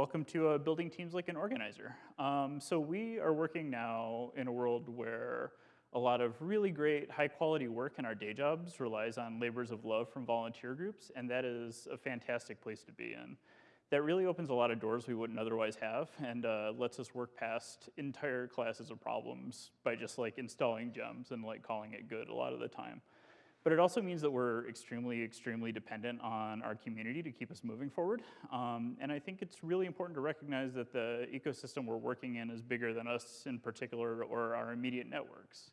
welcome to uh, Building Teams Like an Organizer. Um, so we are working now in a world where a lot of really great high quality work in our day jobs relies on labors of love from volunteer groups, and that is a fantastic place to be in. That really opens a lot of doors we wouldn't otherwise have and uh, lets us work past entire classes of problems by just like installing gems and like calling it good a lot of the time. But it also means that we're extremely, extremely dependent on our community to keep us moving forward. Um, and I think it's really important to recognize that the ecosystem we're working in is bigger than us in particular or our immediate networks.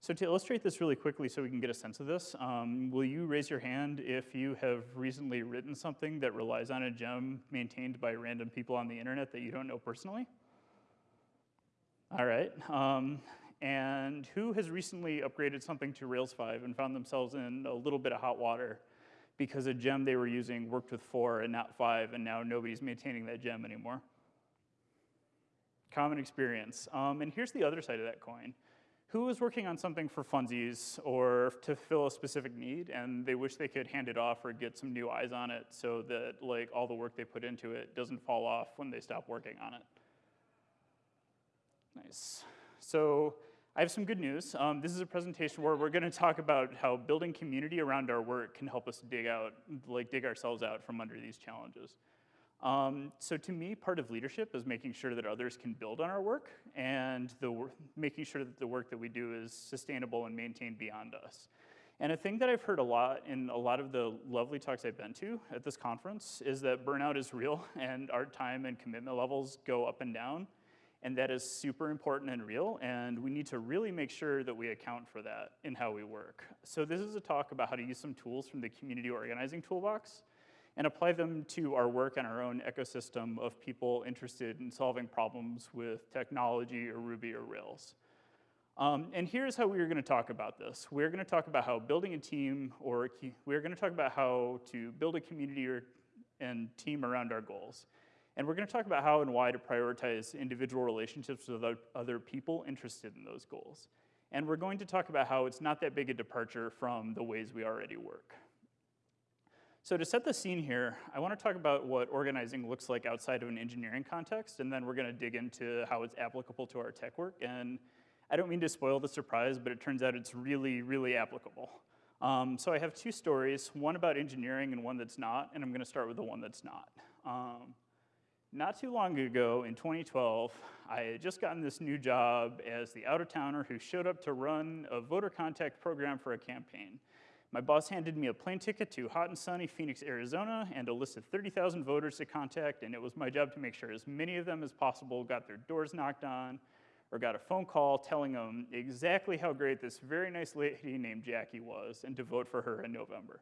So to illustrate this really quickly so we can get a sense of this, um, will you raise your hand if you have recently written something that relies on a gem maintained by random people on the internet that you don't know personally? All right. Um, and who has recently upgraded something to Rails 5 and found themselves in a little bit of hot water because a gem they were using worked with 4 and not 5, and now nobody's maintaining that gem anymore? Common experience. Um, and here's the other side of that coin. Who is working on something for funsies or to fill a specific need, and they wish they could hand it off or get some new eyes on it so that like all the work they put into it doesn't fall off when they stop working on it? Nice. So I have some good news. Um, this is a presentation where we're gonna talk about how building community around our work can help us dig out, like dig ourselves out from under these challenges. Um, so to me, part of leadership is making sure that others can build on our work and the, making sure that the work that we do is sustainable and maintained beyond us. And a thing that I've heard a lot in a lot of the lovely talks I've been to at this conference is that burnout is real and our time and commitment levels go up and down and that is super important and real, and we need to really make sure that we account for that in how we work. So this is a talk about how to use some tools from the community organizing toolbox and apply them to our work and our own ecosystem of people interested in solving problems with technology or Ruby or Rails. Um, and here's how we are gonna talk about this. We're gonna talk about how building a team, or we're gonna talk about how to build a community or, and team around our goals. And we're gonna talk about how and why to prioritize individual relationships with other people interested in those goals. And we're going to talk about how it's not that big a departure from the ways we already work. So to set the scene here, I wanna talk about what organizing looks like outside of an engineering context, and then we're gonna dig into how it's applicable to our tech work. And I don't mean to spoil the surprise, but it turns out it's really, really applicable. Um, so I have two stories, one about engineering and one that's not, and I'm gonna start with the one that's not. Um, not too long ago, in 2012, I had just gotten this new job as the out-of-towner who showed up to run a voter contact program for a campaign. My boss handed me a plane ticket to hot and sunny Phoenix, Arizona, and a list of 30,000 voters to contact, and it was my job to make sure as many of them as possible got their doors knocked on, or got a phone call telling them exactly how great this very nice lady named Jackie was, and to vote for her in November.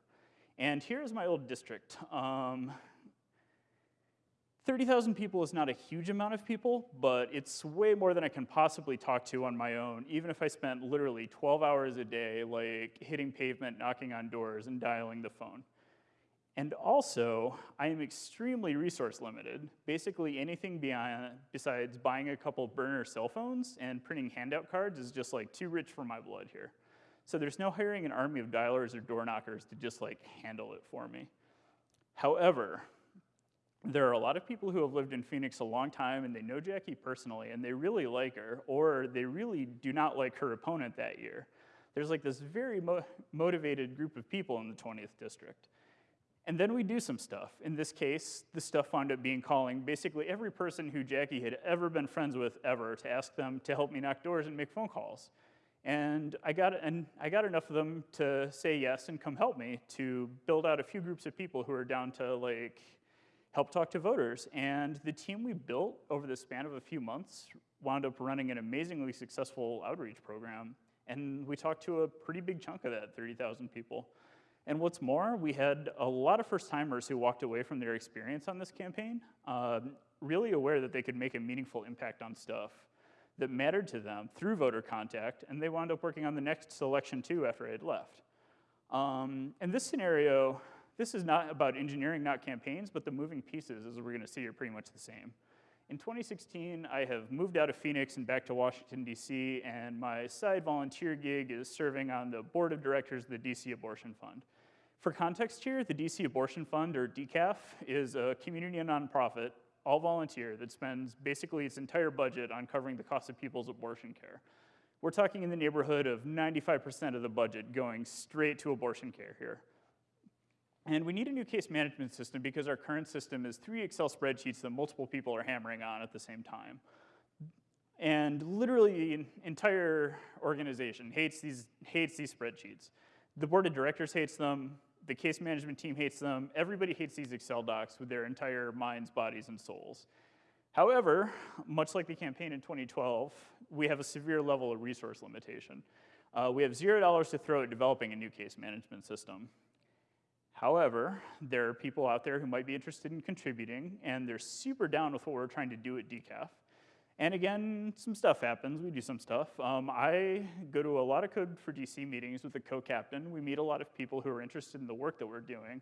And here's my old district. Um, 30,000 people is not a huge amount of people, but it's way more than I can possibly talk to on my own, even if I spent literally 12 hours a day, like hitting pavement, knocking on doors, and dialing the phone. And also, I am extremely resource limited. Basically, anything beyond, besides buying a couple burner cell phones and printing handout cards is just like too rich for my blood here. So there's no hiring an army of dialers or door knockers to just like handle it for me. However, there are a lot of people who have lived in Phoenix a long time and they know Jackie personally and they really like her, or they really do not like her opponent that year. There's like this very mo motivated group of people in the 20th district. And then we do some stuff. In this case, the stuff wound up being calling basically every person who Jackie had ever been friends with ever to ask them to help me knock doors and make phone calls. And I got, and I got enough of them to say yes and come help me to build out a few groups of people who are down to like help talk to voters. And the team we built over the span of a few months wound up running an amazingly successful outreach program. And we talked to a pretty big chunk of that, 30,000 people. And what's more, we had a lot of first timers who walked away from their experience on this campaign, uh, really aware that they could make a meaningful impact on stuff that mattered to them through voter contact, and they wound up working on the next selection too after I had left. Um, in this scenario, this is not about engineering, not campaigns, but the moving pieces, as we're gonna see, are pretty much the same. In 2016, I have moved out of Phoenix and back to Washington, D.C., and my side volunteer gig is serving on the board of directors of the DC Abortion Fund. For context here, the DC Abortion Fund, or DCAF, is a community and nonprofit all volunteer, that spends basically its entire budget on covering the cost of people's abortion care. We're talking in the neighborhood of 95% of the budget going straight to abortion care here. And we need a new case management system because our current system is three Excel spreadsheets that multiple people are hammering on at the same time. And literally, the entire organization hates these, hates these spreadsheets. The board of directors hates them, the case management team hates them, everybody hates these Excel docs with their entire minds, bodies, and souls. However, much like the campaign in 2012, we have a severe level of resource limitation. Uh, we have zero dollars to throw at developing a new case management system. However, there are people out there who might be interested in contributing, and they're super down with what we're trying to do at DCAF. And again, some stuff happens. We do some stuff. Um, I go to a lot of Code for DC meetings with the co-captain. We meet a lot of people who are interested in the work that we're doing.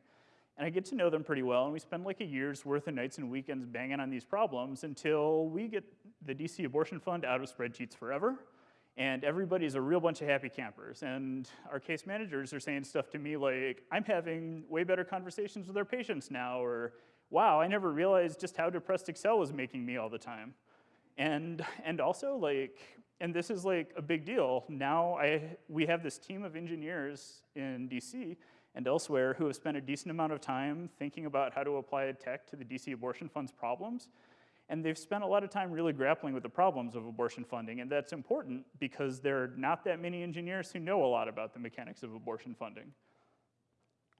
And I get to know them pretty well, and we spend like a year's worth of nights and weekends banging on these problems until we get the DC Abortion Fund out of spreadsheets forever, and everybody's a real bunch of happy campers. And our case managers are saying stuff to me like, I'm having way better conversations with our patients now, or wow, I never realized just how depressed Excel was making me all the time. And, and also like, and this is like a big deal. Now I, we have this team of engineers in DC and elsewhere who have spent a decent amount of time thinking about how to apply tech to the DC Abortion Fund's problems. And they've spent a lot of time really grappling with the problems of abortion funding, and that's important because there are not that many engineers who know a lot about the mechanics of abortion funding.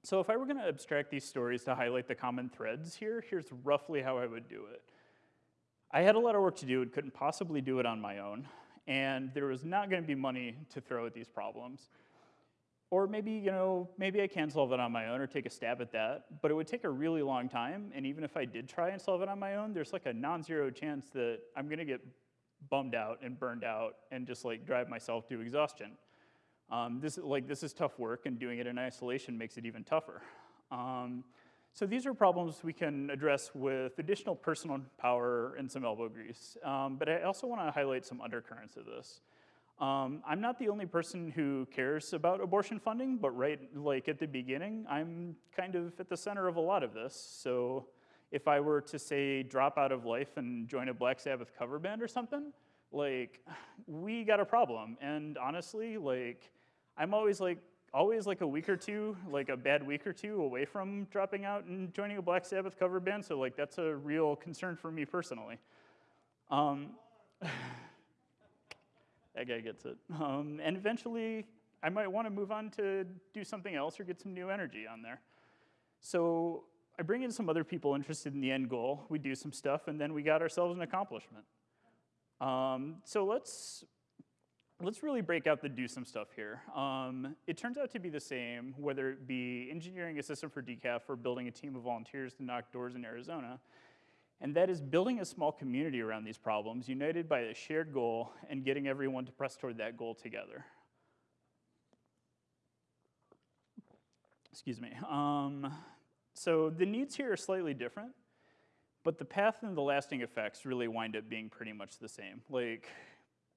So if I were gonna abstract these stories to highlight the common threads here, here's roughly how I would do it. I had a lot of work to do and couldn't possibly do it on my own, and there was not gonna be money to throw at these problems. Or maybe, you know, maybe I can solve it on my own or take a stab at that, but it would take a really long time, and even if I did try and solve it on my own, there's like a non-zero chance that I'm gonna get bummed out and burned out and just like drive myself to exhaustion. Um, this, like, this is tough work, and doing it in isolation makes it even tougher. Um, so these are problems we can address with additional personal power and some elbow grease. Um, but I also want to highlight some undercurrents of this. Um, I'm not the only person who cares about abortion funding, but right like at the beginning, I'm kind of at the center of a lot of this. So if I were to say drop out of life and join a Black Sabbath cover band or something, like we got a problem. And honestly, like I'm always like, always like a week or two, like a bad week or two away from dropping out and joining a Black Sabbath cover band. So like that's a real concern for me personally. Um, that guy gets it. Um, and eventually, I might want to move on to do something else or get some new energy on there. So I bring in some other people interested in the end goal. We do some stuff, and then we got ourselves an accomplishment. Um, so let's let's really break out the do some stuff here. Um, it turns out to be the same, whether it be engineering a system for DCAF or building a team of volunteers to knock doors in Arizona. And that is building a small community around these problems, united by a shared goal and getting everyone to press toward that goal together. Excuse me. Um, so the needs here are slightly different, but the path and the lasting effects really wind up being pretty much the same. Like,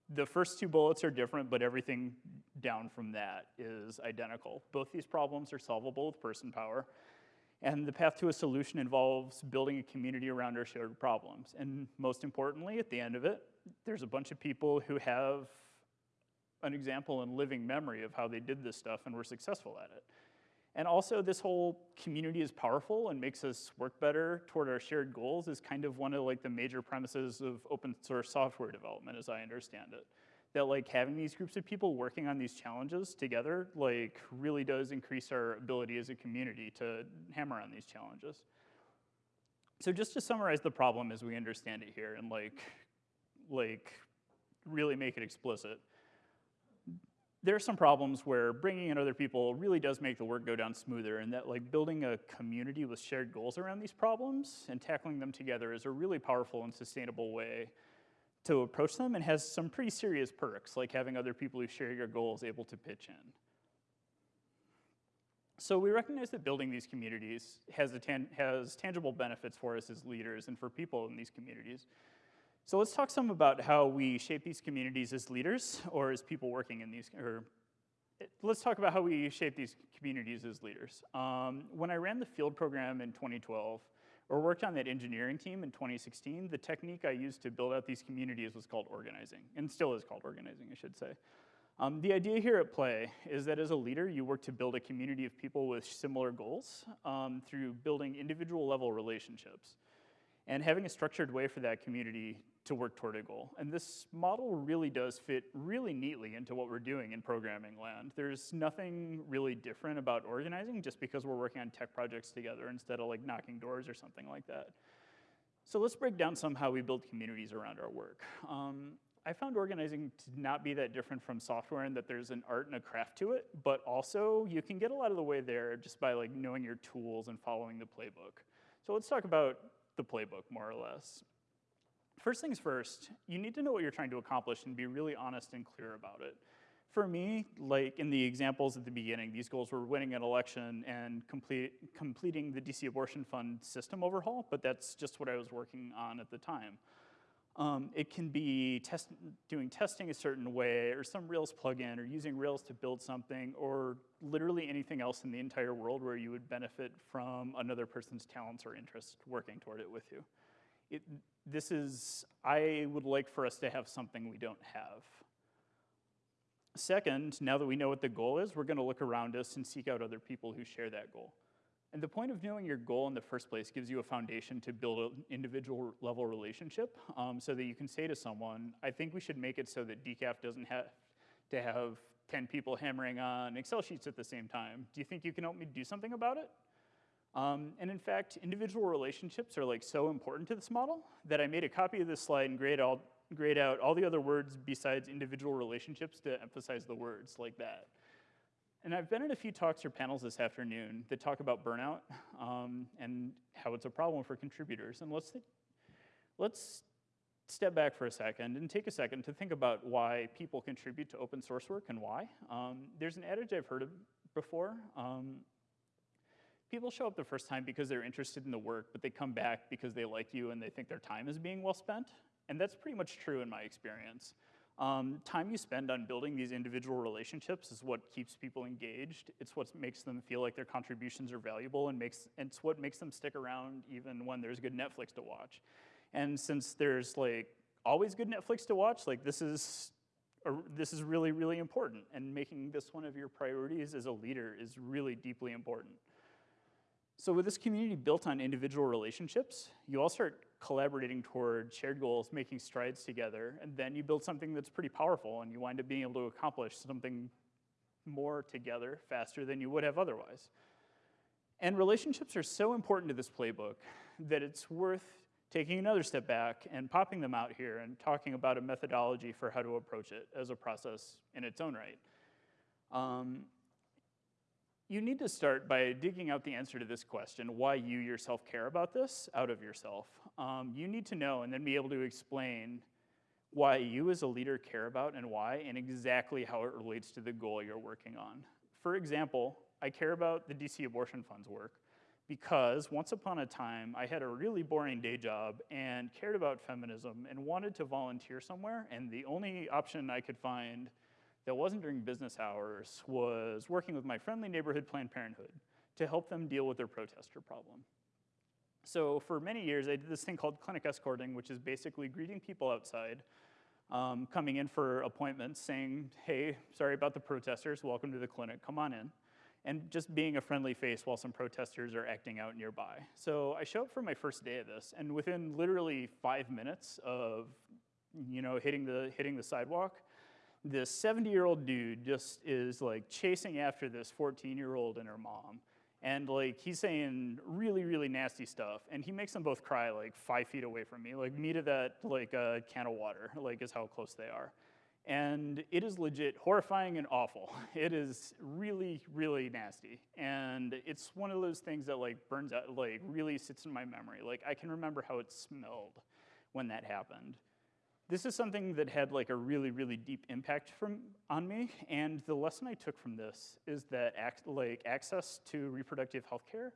the first two bullets are different, but everything down from that is identical. Both these problems are solvable with person power, and the path to a solution involves building a community around our shared problems. And most importantly, at the end of it, there's a bunch of people who have an example and living memory of how they did this stuff and were successful at it. And also this whole community is powerful and makes us work better toward our shared goals is kind of one of like the major premises of open source software development as I understand it. That like having these groups of people working on these challenges together like really does increase our ability as a community to hammer on these challenges. So just to summarize the problem as we understand it here and like, like really make it explicit there are some problems where bringing in other people really does make the work go down smoother and that like building a community with shared goals around these problems and tackling them together is a really powerful and sustainable way to approach them and has some pretty serious perks like having other people who share your goals able to pitch in. So we recognize that building these communities has, tan has tangible benefits for us as leaders and for people in these communities. So let's talk some about how we shape these communities as leaders or as people working in these, or let's talk about how we shape these communities as leaders. Um, when I ran the field program in 2012, or worked on that engineering team in 2016, the technique I used to build out these communities was called organizing, and still is called organizing, I should say. Um, the idea here at play is that as a leader, you work to build a community of people with similar goals um, through building individual level relationships and having a structured way for that community to work toward a goal. And this model really does fit really neatly into what we're doing in programming land. There's nothing really different about organizing just because we're working on tech projects together instead of like knocking doors or something like that. So let's break down some how we build communities around our work. Um, I found organizing to not be that different from software in that there's an art and a craft to it, but also you can get a lot of the way there just by like knowing your tools and following the playbook. So let's talk about the playbook more or less. First things first, you need to know what you're trying to accomplish and be really honest and clear about it. For me, like in the examples at the beginning, these goals were winning an election and complete, completing the DC abortion fund system overhaul, but that's just what I was working on at the time. Um, it can be test, doing testing a certain way, or some Rails plugin, or using Rails to build something, or literally anything else in the entire world where you would benefit from another person's talents or interests working toward it with you. It, this is, I would like for us to have something we don't have. Second, now that we know what the goal is, we're gonna look around us and seek out other people who share that goal. And the point of knowing your goal in the first place gives you a foundation to build an individual level relationship um, so that you can say to someone, I think we should make it so that DCAF doesn't have to have 10 people hammering on Excel sheets at the same time. Do you think you can help me do something about it? Um, and in fact, individual relationships are like so important to this model that I made a copy of this slide and grayed, all, grayed out all the other words besides individual relationships to emphasize the words like that. And I've been in a few talks or panels this afternoon that talk about burnout um, and how it's a problem for contributors. And let's, let's step back for a second and take a second to think about why people contribute to open source work and why. Um, there's an adage I've heard of before. Um, people show up the first time because they're interested in the work, but they come back because they like you and they think their time is being well spent. And that's pretty much true in my experience. Um, time you spend on building these individual relationships is what keeps people engaged. It's what makes them feel like their contributions are valuable and makes, it's what makes them stick around even when there's good Netflix to watch. And since there's like always good Netflix to watch, like this is, a, this is really, really important. And making this one of your priorities as a leader is really deeply important. So with this community built on individual relationships, you all start collaborating toward shared goals, making strides together, and then you build something that's pretty powerful and you wind up being able to accomplish something more together faster than you would have otherwise. And relationships are so important to this playbook that it's worth taking another step back and popping them out here and talking about a methodology for how to approach it as a process in its own right. Um, you need to start by digging out the answer to this question, why you yourself care about this, out of yourself. Um, you need to know and then be able to explain why you as a leader care about and why, and exactly how it relates to the goal you're working on. For example, I care about the DC abortion funds work because once upon a time, I had a really boring day job and cared about feminism and wanted to volunteer somewhere, and the only option I could find that wasn't during business hours was working with my friendly neighborhood Planned Parenthood to help them deal with their protester problem. So for many years, I did this thing called clinic escorting, which is basically greeting people outside, um, coming in for appointments, saying, hey, sorry about the protesters, welcome to the clinic, come on in. And just being a friendly face while some protesters are acting out nearby. So I show up for my first day of this, and within literally five minutes of you know, hitting the, hitting the sidewalk, this 70 year old dude just is like chasing after this 14 year old and her mom. And like he's saying really, really nasty stuff. And he makes them both cry like five feet away from me, like me to that like a uh, can of water, like is how close they are. And it is legit horrifying and awful. It is really, really nasty. And it's one of those things that like burns out, like really sits in my memory. Like I can remember how it smelled when that happened this is something that had like a really, really deep impact from, on me. And the lesson I took from this is that like access to reproductive health care,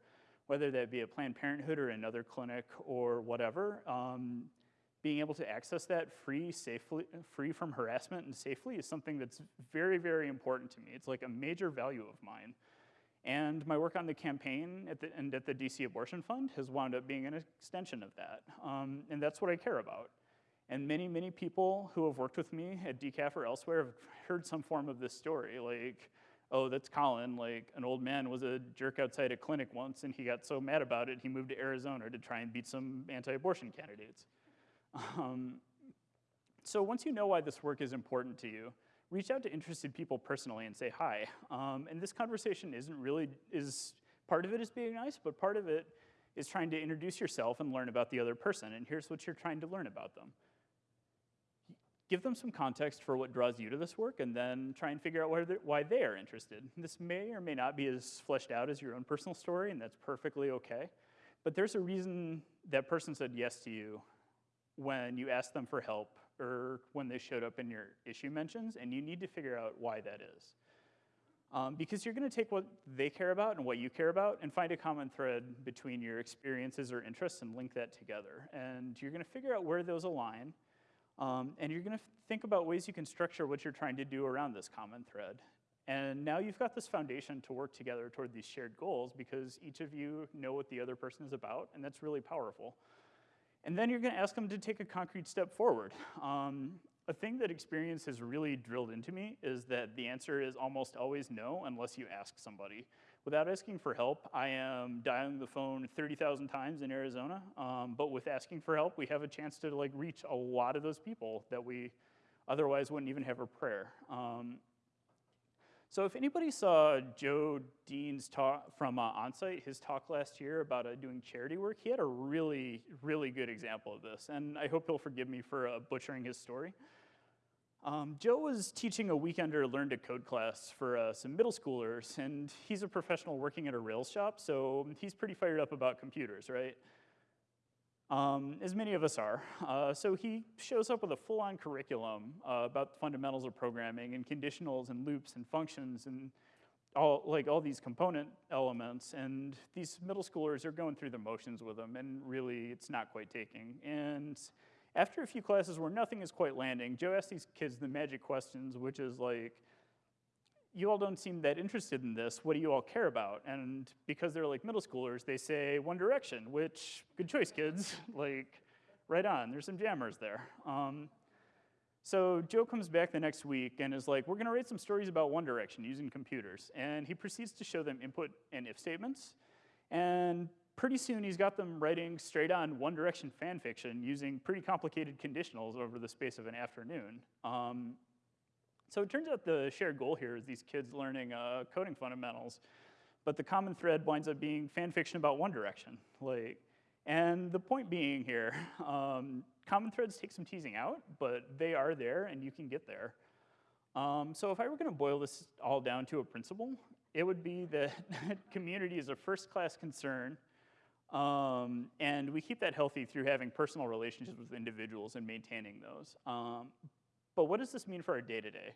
whether that be a Planned Parenthood or another clinic or whatever, um, being able to access that free, safely, free from harassment and safely is something that's very, very important to me. It's like a major value of mine. And my work on the campaign at the, and at the DC Abortion Fund has wound up being an extension of that. Um, and that's what I care about. And many, many people who have worked with me at DCAF or elsewhere have heard some form of this story, like, oh, that's Colin, like an old man was a jerk outside a clinic once and he got so mad about it, he moved to Arizona to try and beat some anti-abortion candidates. Um, so once you know why this work is important to you, reach out to interested people personally and say hi. Um, and this conversation isn't really, is part of it is being nice, but part of it is trying to introduce yourself and learn about the other person, and here's what you're trying to learn about them. Give them some context for what draws you to this work, and then try and figure out why, why they are interested. This may or may not be as fleshed out as your own personal story, and that's perfectly okay. But there's a reason that person said yes to you when you asked them for help or when they showed up in your issue mentions, and you need to figure out why that is. Um, because you're gonna take what they care about and what you care about and find a common thread between your experiences or interests and link that together. And you're gonna figure out where those align, um, and you're gonna think about ways you can structure what you're trying to do around this common thread. And now you've got this foundation to work together toward these shared goals because each of you know what the other person is about, and that's really powerful. And then you're gonna ask them to take a concrete step forward. Um, a thing that experience has really drilled into me is that the answer is almost always no unless you ask somebody. Without asking for help, I am dialing the phone 30,000 times in Arizona, um, but with asking for help, we have a chance to like reach a lot of those people that we otherwise wouldn't even have a prayer. Um, so if anybody saw Joe Dean's talk from uh, Onsite, his talk last year about uh, doing charity work, he had a really, really good example of this. And I hope he'll forgive me for uh, butchering his story. Um, Joe was teaching a weekender learn to code class for uh, some middle schoolers, and he's a professional working at a Rails shop, so he's pretty fired up about computers, right? um, as many of us are. Uh, so he shows up with a full-on curriculum uh, about the fundamentals of programming and conditionals and loops and functions and all like all these component elements. And these middle schoolers are going through the motions with them, and really, it's not quite taking. And after a few classes where nothing is quite landing, Joe asks these kids the magic questions, which is like, you all don't seem that interested in this. What do you all care about? And because they're like middle schoolers, they say One Direction, which, good choice, kids. like, right on, there's some jammers there. Um, so Joe comes back the next week and is like, we're gonna write some stories about One Direction using computers. And he proceeds to show them input and if statements. And pretty soon he's got them writing straight on One Direction fan fiction using pretty complicated conditionals over the space of an afternoon. Um, so it turns out the shared goal here is these kids learning uh, coding fundamentals, but the common thread winds up being fan fiction about One Direction. Like, and the point being here, um, common threads take some teasing out, but they are there and you can get there. Um, so if I were gonna boil this all down to a principle, it would be that community is a first-class concern, um, and we keep that healthy through having personal relationships with individuals and maintaining those. Um, but what does this mean for our day-to-day?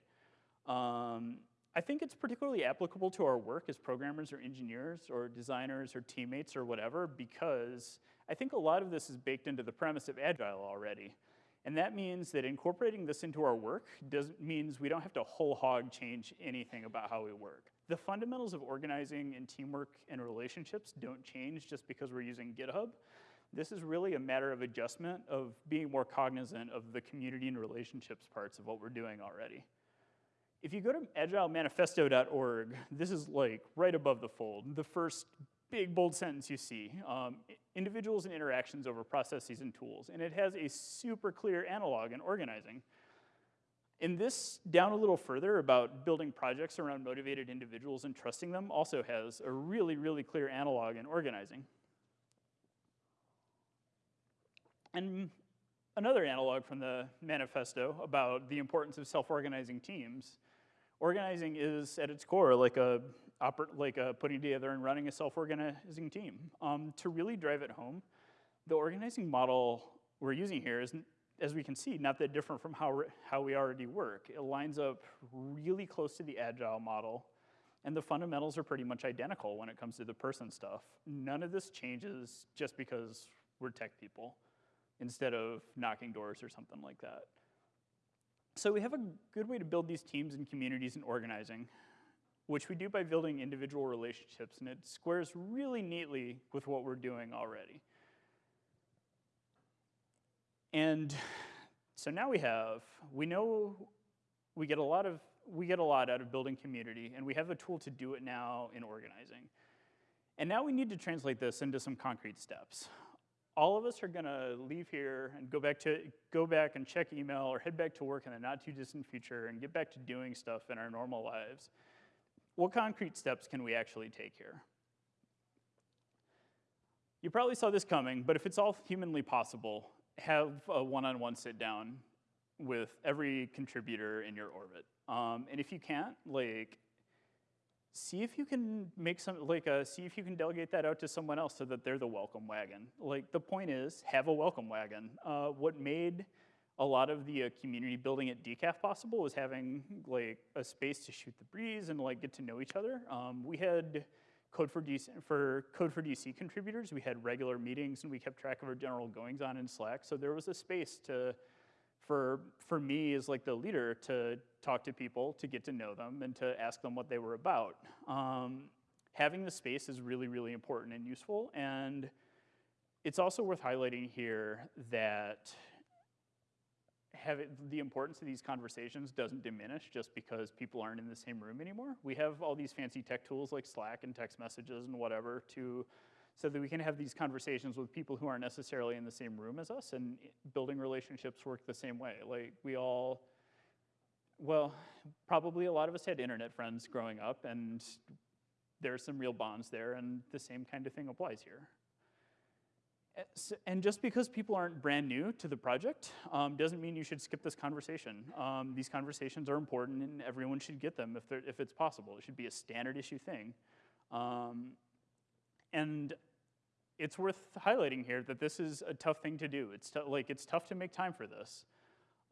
Um, I think it's particularly applicable to our work as programmers or engineers or designers or teammates or whatever because I think a lot of this is baked into the premise of Agile already. And that means that incorporating this into our work does, means we don't have to whole hog change anything about how we work. The fundamentals of organizing and teamwork and relationships don't change just because we're using GitHub. This is really a matter of adjustment, of being more cognizant of the community and relationships parts of what we're doing already. If you go to agilemanifesto.org, this is like right above the fold, the first big bold sentence you see, um, individuals and interactions over processes and tools. And it has a super clear analog in organizing. In this, down a little further about building projects around motivated individuals and trusting them also has a really, really clear analog in organizing. And another analog from the manifesto about the importance of self-organizing teams. Organizing is, at its core, like a, like a putting together and running a self-organizing team. Um, to really drive it home, the organizing model we're using here is, as we can see, not that different from how, how we already work. It lines up really close to the agile model, and the fundamentals are pretty much identical when it comes to the person stuff. None of this changes just because we're tech people instead of knocking doors or something like that. So we have a good way to build these teams and communities and organizing. which we do by building individual relationships, and it squares really neatly with what we're doing already. And so now we have, we know we get a lot of, we get a lot out of building community, and we have a tool to do it now in organizing. And now we need to translate this into some concrete steps. All of us are gonna leave here and go back to go back and check email or head back to work in the not too distant future and get back to doing stuff in our normal lives. What concrete steps can we actually take here? You probably saw this coming, but if it's all humanly possible, have a one-on-one sit down with every contributor in your orbit. Um, and if you can't, like, see if you can make some, like, uh, see if you can delegate that out to someone else so that they're the welcome wagon. Like, the point is, have a welcome wagon. Uh, what made a lot of the uh, community building at DCAF possible was having, like, a space to shoot the breeze and, like, get to know each other. Um, we had Code for DC, for Code for DC contributors, we had regular meetings and we kept track of our general goings on in Slack. So there was a space to, for, for me as like the leader to talk to people, to get to know them and to ask them what they were about. Um, having the space is really, really important and useful. And it's also worth highlighting here that it, the importance of these conversations doesn't diminish just because people aren't in the same room anymore. We have all these fancy tech tools like Slack and text messages and whatever to so that we can have these conversations with people who aren't necessarily in the same room as us and building relationships work the same way. Like we all, well, probably a lot of us had internet friends growing up and there's some real bonds there and the same kind of thing applies here. And just because people aren't brand new to the project um, doesn't mean you should skip this conversation. Um, these conversations are important and everyone should get them if, if it's possible. It should be a standard issue thing. Um, and it's worth highlighting here that this is a tough thing to do. It's like it's tough to make time for this.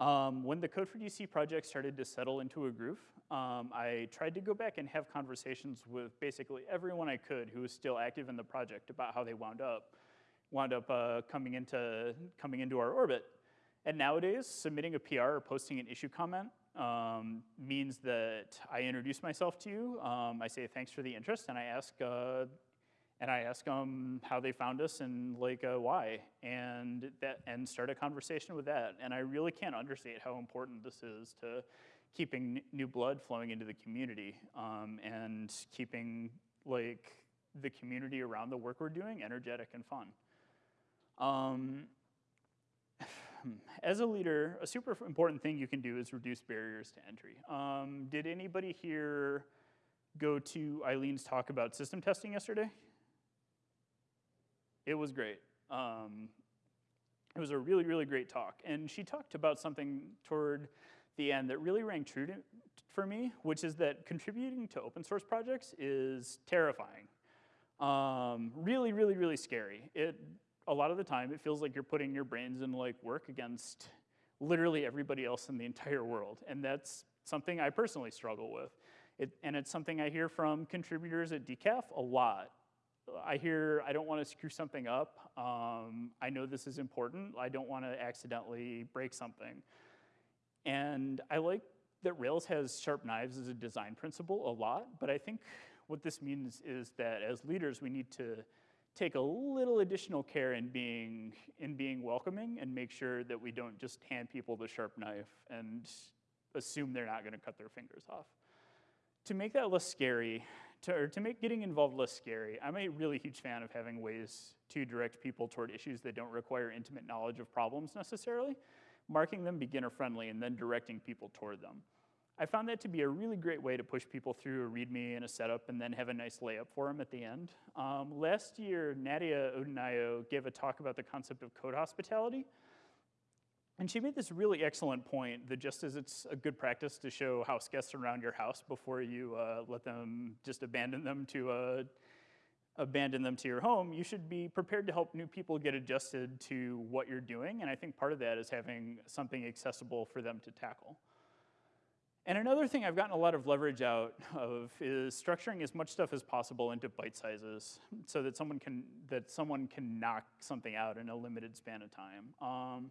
Um, when the Code for DC project started to settle into a groove, um, I tried to go back and have conversations with basically everyone I could who was still active in the project about how they wound up wound up uh, coming, into, coming into our orbit. And nowadays, submitting a PR or posting an issue comment um, means that I introduce myself to you. Um, I say thanks for the interest, and I ask, uh, and I ask them how they found us and like uh, why, and that, and start a conversation with that. And I really can't understate how important this is to keeping new blood flowing into the community um, and keeping like the community around the work we're doing energetic and fun. Um, as a leader, a super important thing you can do is reduce barriers to entry. Um, did anybody here go to Eileen's talk about system testing yesterday? It was great. Um, it was a really, really great talk. And she talked about something toward the end that really rang true to, for me, which is that contributing to open source projects is terrifying. Um, really, really, really scary. It a lot of the time it feels like you're putting your brains in like work against literally everybody else in the entire world. And that's something I personally struggle with. It, and it's something I hear from contributors at DCAF a lot. I hear, I don't want to screw something up. Um, I know this is important. I don't want to accidentally break something. And I like that Rails has sharp knives as a design principle a lot, but I think what this means is that as leaders, we need to take a little additional care in being, in being welcoming and make sure that we don't just hand people the sharp knife and assume they're not gonna cut their fingers off. To make that less scary, to, or to make getting involved less scary, I'm a really huge fan of having ways to direct people toward issues that don't require intimate knowledge of problems necessarily, marking them beginner friendly and then directing people toward them. I found that to be a really great way to push people through a README and a setup and then have a nice layup for them at the end. Um, last year, Nadia Odunayo gave a talk about the concept of code hospitality. And she made this really excellent point that just as it's a good practice to show house guests around your house before you uh, let them just abandon them to uh, abandon them to your home, you should be prepared to help new people get adjusted to what you're doing. And I think part of that is having something accessible for them to tackle. And another thing I've gotten a lot of leverage out of is structuring as much stuff as possible into bite sizes so that someone can, that someone can knock something out in a limited span of time. Um,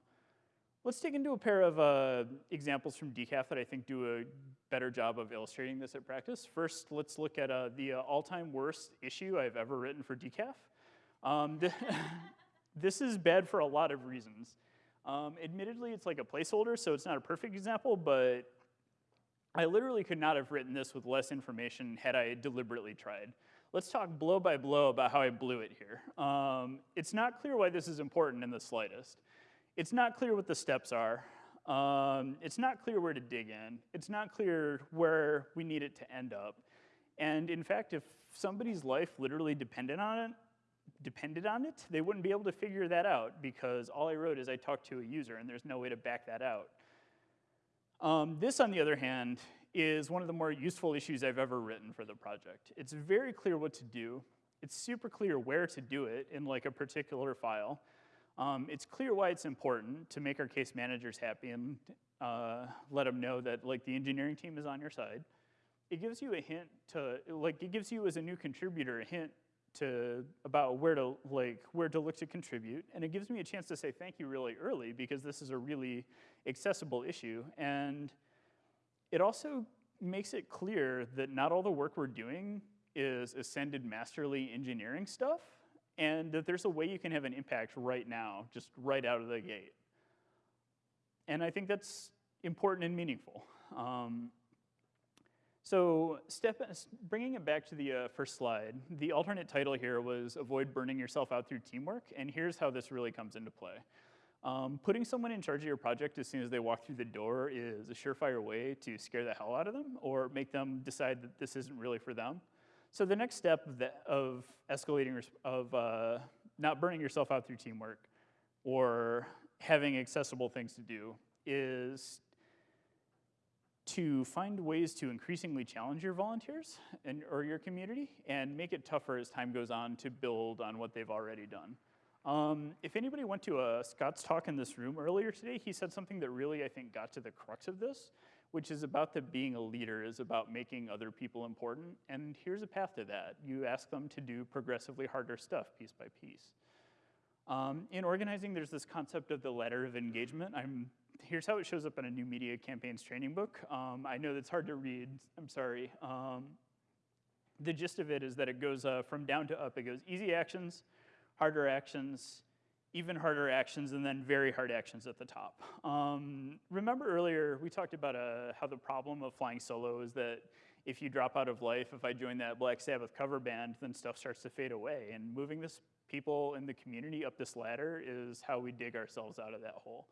Let's dig into a pair of uh, examples from DCAF that I think do a better job of illustrating this at practice. First, let's look at uh, the uh, all-time worst issue I've ever written for DCAF. Um, this is bad for a lot of reasons. Um, admittedly, it's like a placeholder, so it's not a perfect example, but I literally could not have written this with less information had I deliberately tried. Let's talk blow by blow about how I blew it here. Um, it's not clear why this is important in the slightest. It's not clear what the steps are. Um, it's not clear where to dig in. It's not clear where we need it to end up. And in fact, if somebody's life literally depended on it, depended on it, they wouldn't be able to figure that out because all I wrote is I talked to a user and there's no way to back that out. Um, this, on the other hand, is one of the more useful issues I've ever written for the project. It's very clear what to do. It's super clear where to do it in like a particular file. Um, it's clear why it's important to make our case managers happy and uh, let them know that like the engineering team is on your side. It gives you a hint to, like it gives you as a new contributor a hint to, about where to like, where to look to contribute. And it gives me a chance to say thank you really early because this is a really accessible issue. And it also makes it clear that not all the work we're doing is ascended masterly engineering stuff and that there's a way you can have an impact right now, just right out of the gate. And I think that's important and meaningful. Um, so step, bringing it back to the uh, first slide, the alternate title here was Avoid Burning Yourself Out Through Teamwork, and here's how this really comes into play. Um, putting someone in charge of your project as soon as they walk through the door is a surefire way to scare the hell out of them or make them decide that this isn't really for them. So the next step of, of escalating, of uh, not burning yourself out through teamwork or having accessible things to do is to find ways to increasingly challenge your volunteers and, or your community and make it tougher as time goes on to build on what they've already done. Um, if anybody went to a Scott's talk in this room earlier today, he said something that really, I think, got to the crux of this, which is about the being a leader is about making other people important. And here's a path to that. You ask them to do progressively harder stuff piece by piece. Um, in organizing, there's this concept of the ladder of engagement. I'm, here's how it shows up in a new media campaigns training book. Um, I know that's hard to read, I'm sorry. Um, the gist of it is that it goes uh, from down to up. It goes easy actions, harder actions, even harder actions, and then very hard actions at the top. Um, remember earlier, we talked about uh, how the problem of flying solo is that if you drop out of life, if I join that Black Sabbath cover band, then stuff starts to fade away. And moving this people in the community up this ladder is how we dig ourselves out of that hole.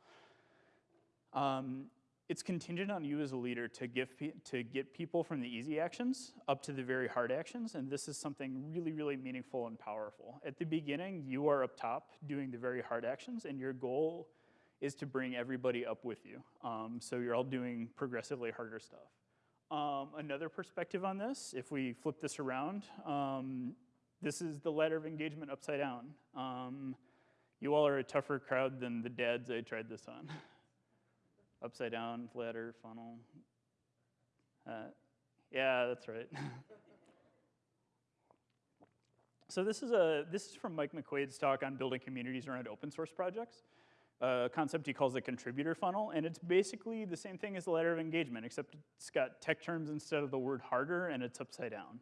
Um, it's contingent on you as a leader to, give to get people from the easy actions up to the very hard actions, and this is something really, really meaningful and powerful. At the beginning, you are up top doing the very hard actions, and your goal is to bring everybody up with you. Um, so you're all doing progressively harder stuff. Um, another perspective on this, if we flip this around, um, this is the ladder of engagement upside down. Um, you all are a tougher crowd than the dads I tried this on. upside down ladder funnel. Uh, yeah, that's right. so this is a this is from Mike McQuaid's talk on building communities around open source projects. A concept he calls the contributor funnel, and it's basically the same thing as the ladder of engagement, except it's got tech terms instead of the word harder, and it's upside down.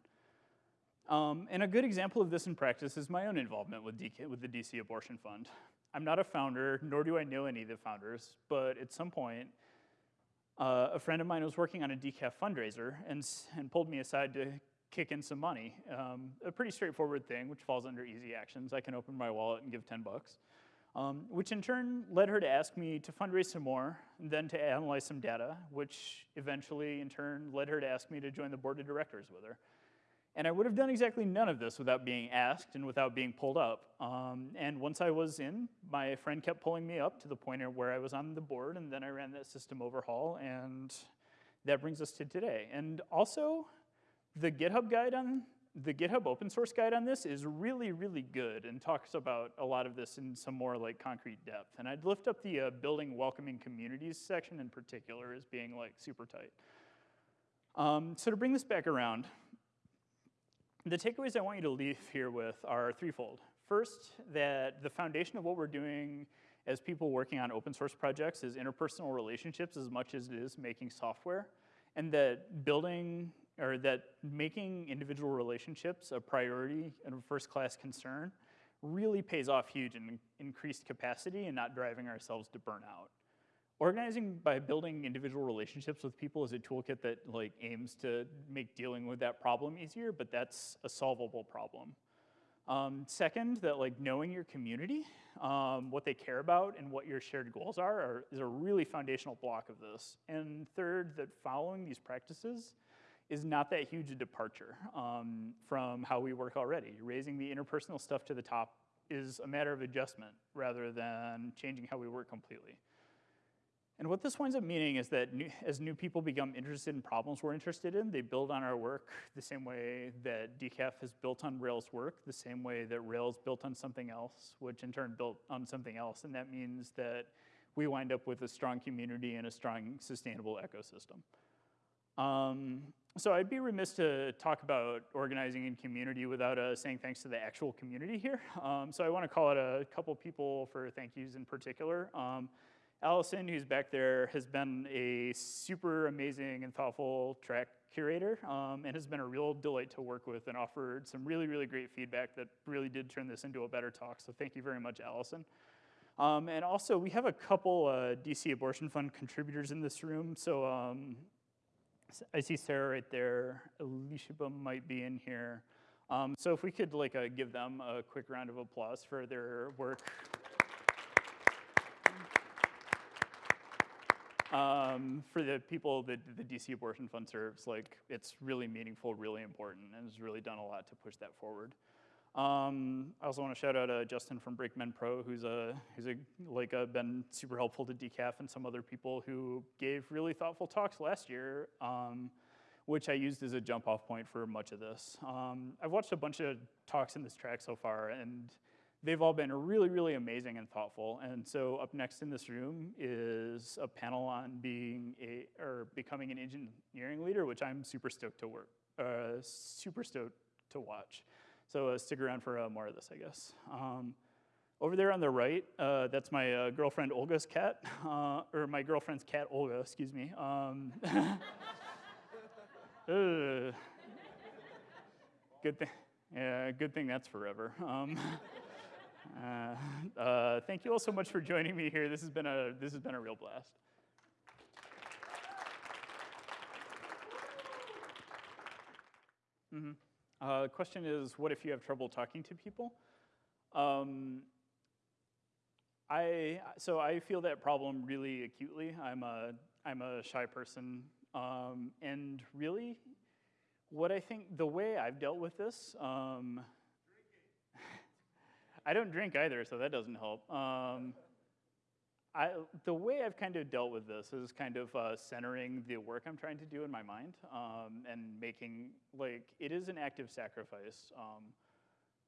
Um, and a good example of this in practice is my own involvement with, DK, with the DC Abortion Fund. I'm not a founder, nor do I know any of the founders, but at some point, uh, a friend of mine was working on a DCAF fundraiser and, and pulled me aside to kick in some money. Um, a pretty straightforward thing, which falls under easy actions. I can open my wallet and give 10 bucks. Um, which in turn led her to ask me to fundraise some more, and then to analyze some data, which eventually in turn led her to ask me to join the board of directors with her. And I would have done exactly none of this without being asked and without being pulled up. Um, and once I was in, my friend kept pulling me up to the point where I was on the board, and then I ran that system overhaul, and that brings us to today. And also, the GitHub guide on the GitHub open source guide on this is really, really good and talks about a lot of this in some more like concrete depth. And I'd lift up the uh, building welcoming communities section in particular as being like super tight. Um, so to bring this back around, the takeaways I want you to leave here with are threefold. First, that the foundation of what we're doing as people working on open source projects is interpersonal relationships as much as it is making software, and that building or that making individual relationships a priority and a first class concern really pays off huge in increased capacity and not driving ourselves to burnout. Organizing by building individual relationships with people is a toolkit that like aims to make dealing with that problem easier, but that's a solvable problem. Um, second, that like knowing your community, um, what they care about and what your shared goals are, are, is a really foundational block of this. And third, that following these practices is not that huge a departure um, from how we work already. Raising the interpersonal stuff to the top is a matter of adjustment rather than changing how we work completely. And what this winds up meaning is that new, as new people become interested in problems we're interested in, they build on our work the same way that DCAF has built on Rails work, the same way that Rails built on something else, which in turn built on something else. And that means that we wind up with a strong community and a strong sustainable ecosystem. Um, so I'd be remiss to talk about organizing in community without uh, saying thanks to the actual community here. Um, so I want to call out a couple people for thank yous in particular. Um, Allison, who's back there, has been a super amazing and thoughtful track curator um, and has been a real delight to work with and offered some really, really great feedback that really did turn this into a better talk. So thank you very much, Allison. Um, and also, we have a couple uh, DC Abortion Fund contributors in this room. So um, I see Sarah right there. Alicia might be in here. Um, so if we could like uh, give them a quick round of applause for their work. Um, for the people that the DC Abortion Fund serves, like it's really meaningful, really important, and has really done a lot to push that forward. Um, I also want to shout out uh, Justin from Brakeman Pro, who's a who's a like uh, been super helpful to DCAF and some other people who gave really thoughtful talks last year, um, which I used as a jump off point for much of this. Um, I've watched a bunch of talks in this track so far, and they've all been really, really amazing and thoughtful. And so up next in this room is a panel on being a, or becoming an engineering leader, which I'm super stoked to work, uh, super stoked to watch. So uh, stick around for uh, more of this, I guess. Um, over there on the right, uh, that's my uh, girlfriend Olga's cat, uh, or my girlfriend's cat Olga, excuse me. Um, good thing, yeah, good thing that's forever. Um, Uh, uh, thank you all so much for joining me here. This has been a, this has been a real blast. Mm -hmm. uh, the question is, what if you have trouble talking to people? Um, I, so I feel that problem really acutely. I'm a, I'm a shy person. Um, and really, what I think, the way I've dealt with this, um, I don't drink either, so that doesn't help. Um, I, the way I've kind of dealt with this is kind of uh, centering the work I'm trying to do in my mind um, and making, like, it is an active sacrifice um,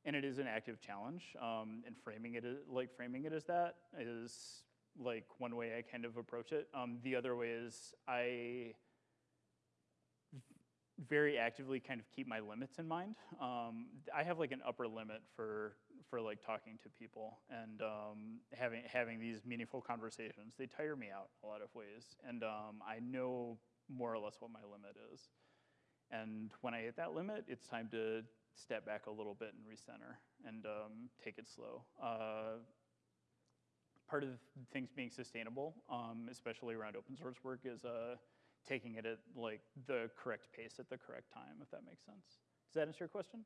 and it is an active challenge um, and framing it, like, framing it as that is, like, one way I kind of approach it. Um, the other way is I very actively kind of keep my limits in mind. Um, I have like an upper limit for for like talking to people and um, having having these meaningful conversations. They tire me out a lot of ways, and um, I know more or less what my limit is. And when I hit that limit, it's time to step back a little bit and recenter and um, take it slow. Uh, part of things being sustainable, um, especially around open source work, is uh, taking it at like the correct pace at the correct time, if that makes sense. Does that answer your question?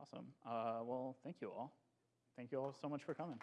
Awesome. Uh, well, thank you all. Thank you all so much for coming.